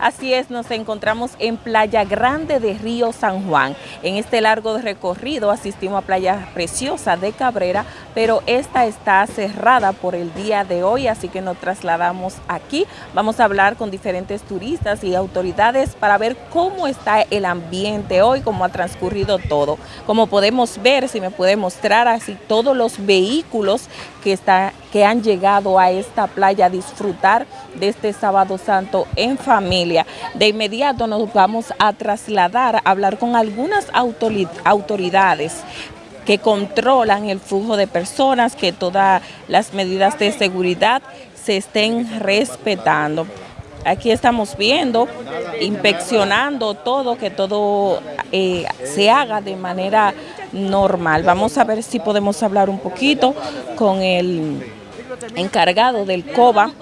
Así es, nos encontramos en Playa Grande de Río San Juan. En este largo recorrido asistimos a Playa Preciosa de Cabrera, pero esta está cerrada por el día de hoy, así que nos trasladamos aquí. Vamos a hablar con diferentes turistas y autoridades para ver cómo está el ambiente hoy, cómo ha transcurrido todo. Como podemos ver, si me puede mostrar así todos los vehículos que, está, que han llegado a esta playa a disfrutar de este sábado santo en familia. De inmediato nos vamos a trasladar a hablar con algunas autoridades que controlan el flujo de personas, que todas las medidas de seguridad se estén respetando. Aquí estamos viendo, inspeccionando todo, que todo eh, se haga de manera normal. Vamos a ver si podemos hablar un poquito con el encargado del COBA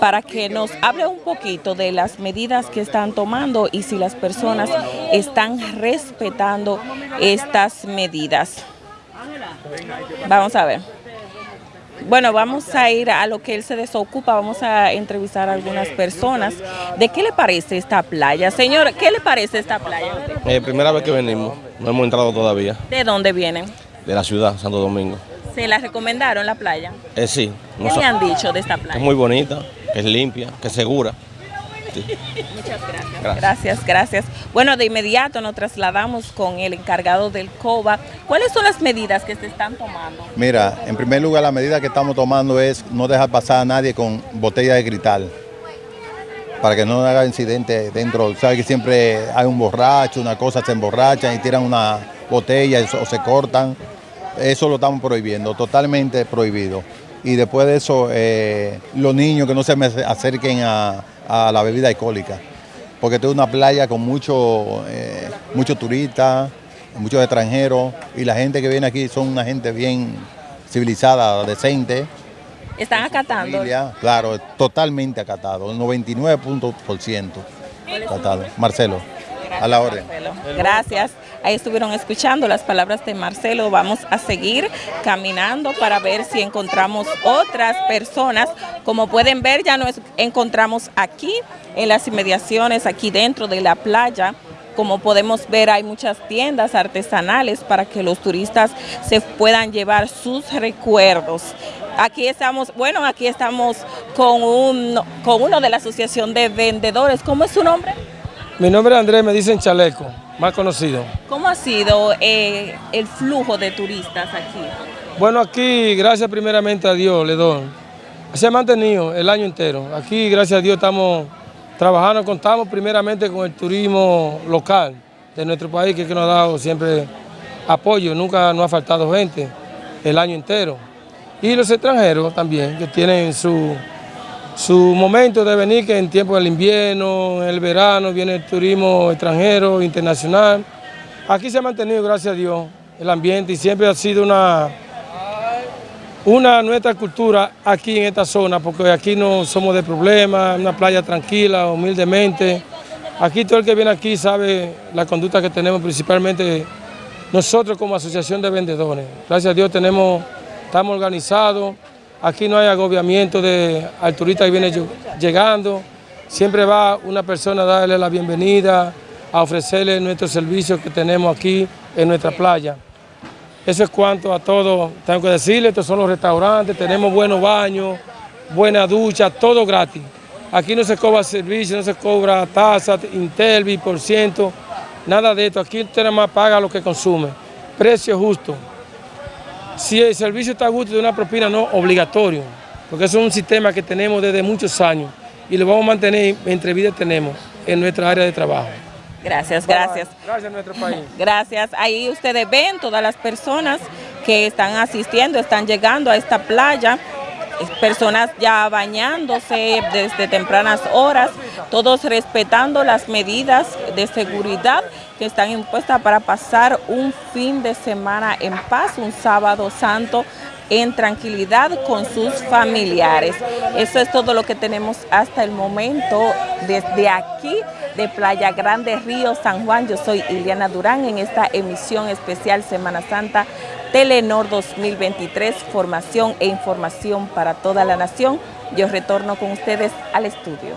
para que nos hable un poquito de las medidas que están tomando y si las personas están respetando estas medidas. Vamos a ver. Bueno, vamos a ir a lo que él se desocupa, vamos a entrevistar a algunas personas. ¿De qué le parece esta playa? Señor, ¿qué le parece esta playa? Eh, primera vez que venimos, no hemos entrado todavía. ¿De dónde vienen? De la ciudad, Santo Domingo. ¿Se la recomendaron la playa? Eh, sí. ¿Qué le han dicho de esta playa? es muy bonita, que es limpia, que es segura. Muchas gracias. gracias. Gracias, Bueno, de inmediato nos trasladamos con el encargado del COBA. ¿Cuáles son las medidas que se están tomando? Mira, en primer lugar la medida que estamos tomando es no dejar pasar a nadie con botella de cristal para que no haga incidente dentro. Sabes que siempre hay un borracho, una cosa, se emborrachan y tiran una botella o se cortan. Eso lo estamos prohibiendo, totalmente prohibido. Y después de eso, eh, los niños que no se me acerquen a, la bebida alcohólica, porque es una playa con muchos eh, turistas, muchos extranjeros, y la gente que viene aquí son una gente bien civilizada, decente. ¿Están acatando? claro, totalmente acatado, el 99% acatado. Marcelo, a la orden. Gracias. Ahí estuvieron escuchando las palabras de Marcelo. Vamos a seguir caminando para ver si encontramos otras personas. Como pueden ver, ya nos encontramos aquí en las inmediaciones, aquí dentro de la playa. Como podemos ver, hay muchas tiendas artesanales para que los turistas se puedan llevar sus recuerdos. Aquí estamos, bueno, aquí estamos con, un, con uno de la Asociación de Vendedores. ¿Cómo es su nombre? Mi nombre es Andrés, me dicen Chaleco, más conocido. ¿Cómo ha sido eh, el flujo de turistas aquí? Bueno, aquí, gracias primeramente a Dios, le doy. Se ha mantenido el año entero. Aquí, gracias a Dios, estamos trabajando, contamos primeramente con el turismo local de nuestro país, que, que nos ha dado siempre apoyo, nunca nos ha faltado gente el año entero. Y los extranjeros también, que tienen su su momento de venir, que en tiempo del invierno, en el verano, viene el turismo extranjero, internacional. Aquí se ha mantenido, gracias a Dios, el ambiente y siempre ha sido una, una nuestra cultura aquí en esta zona, porque aquí no somos de problemas, una playa tranquila, humildemente. Aquí todo el que viene aquí sabe la conducta que tenemos, principalmente nosotros como asociación de vendedores. Gracias a Dios tenemos, estamos organizados, Aquí no hay agobiamiento de, al que viene llegando. Siempre va una persona a darle la bienvenida, a ofrecerle nuestros servicios que tenemos aquí en nuestra playa. Eso es cuanto a todo. Tengo que decirle, estos son los restaurantes, tenemos buenos baños, buena ducha, todo gratis. Aquí no se cobra servicio, no se cobra tasa, intervi, por ciento, nada de esto. Aquí usted nada más paga lo que consume. Precio justo si el servicio está a gusto de una propina no obligatorio, porque eso es un sistema que tenemos desde muchos años y lo vamos a mantener mientras vida tenemos en nuestra área de trabajo. Gracias, gracias. Gracias a nuestro país. Gracias. Ahí ustedes ven todas las personas que están asistiendo, están llegando a esta playa personas ya bañándose desde tempranas horas, todos respetando las medidas de seguridad que están impuestas para pasar un fin de semana en paz, un sábado santo en tranquilidad con sus familiares. Eso es todo lo que tenemos hasta el momento desde aquí de Playa Grande, Río San Juan. Yo soy Iliana Durán en esta emisión especial Semana Santa Telenor 2023, formación e información para toda la nación. Yo retorno con ustedes al estudio.